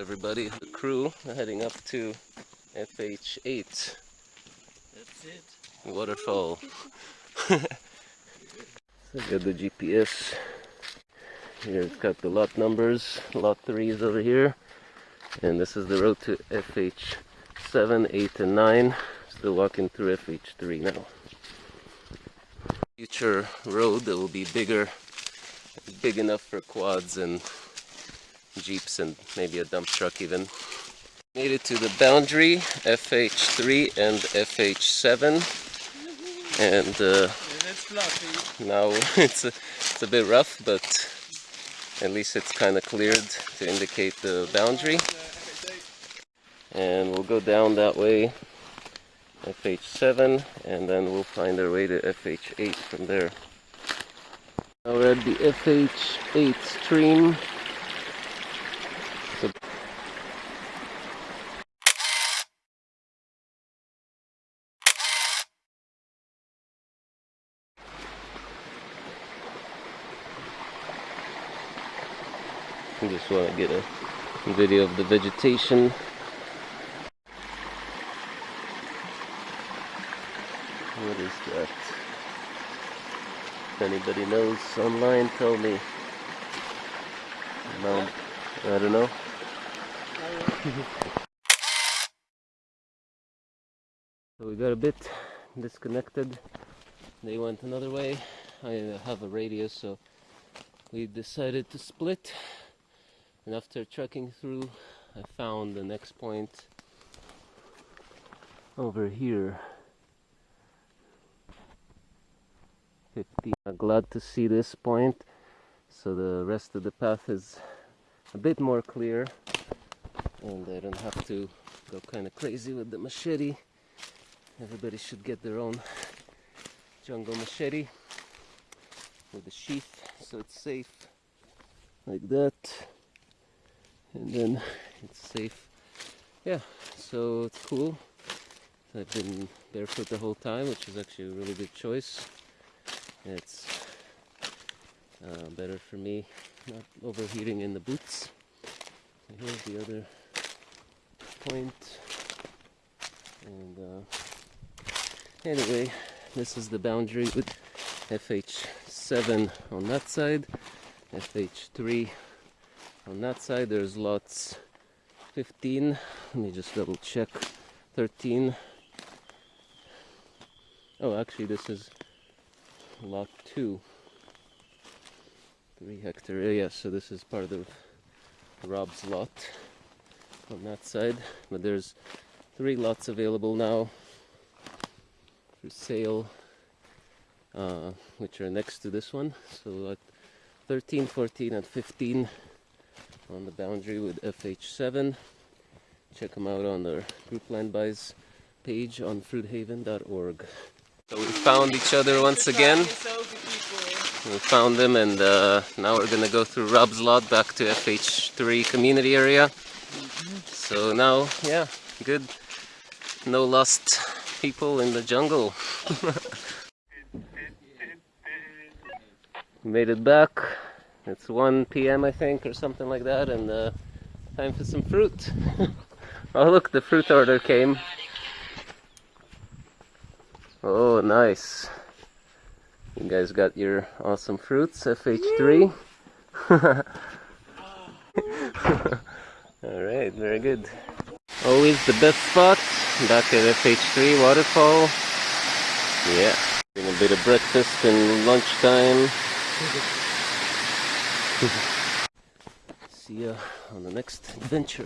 everybody, the crew, heading up to FH8 That's it. waterfall. so got the GPS. Here it's got the lot numbers. Lot 3 is over here. And this is the road to FH7, 8, and 9. Still walking through FH3 now. Future road that will be bigger, big enough for quads and jeeps and maybe a dump truck even. Made it to the boundary, FH3 and FH7. And uh, now it's a, it's a bit rough, but at least it's kind of cleared to indicate the boundary. And we'll go down that way, FH7, and then we'll find our way to FH8 from there. Now we're at the FH8 stream. I just want to get a video of the vegetation. What is that? If anybody knows online, tell me. No, I don't know. So we got a bit disconnected. They went another way. I have a radio, so we decided to split. And after trekking through, I found the next point over here. 50. I'm glad to see this point. So the rest of the path is a bit more clear. And I don't have to go kind of crazy with the machete. Everybody should get their own jungle machete with a sheath so it's safe like that and then it's safe. Yeah so it's cool. I've been barefoot the whole time which is actually a really good choice. It's uh, better for me not overheating in the boots. So here's the other point. and uh, anyway this is the boundary with FH7 on that side. FH3 on that side there's lots 15 let me just double check. 13 oh actually this is lot 2 3 hectare area so this is part of Rob's lot on that side. But there's three lots available now for sale uh, which are next to this one. So at 13 14 and 15 on the boundary with FH7 check them out on their group land buys page on fruithaven.org so we found each other once again. We found them and uh, now we're gonna go through Rob's lot back to FH3 community area. So now yeah good. No lost people in the jungle. Made it back it's 1 p.m i think or something like that and uh, time for some fruit. Oh look the fruit order came. Oh nice. You guys got your awesome fruits fh3 all right very good. Always the best spot back at fh3 waterfall. Yeah Doing a bit of breakfast and lunchtime See ya on the next adventure.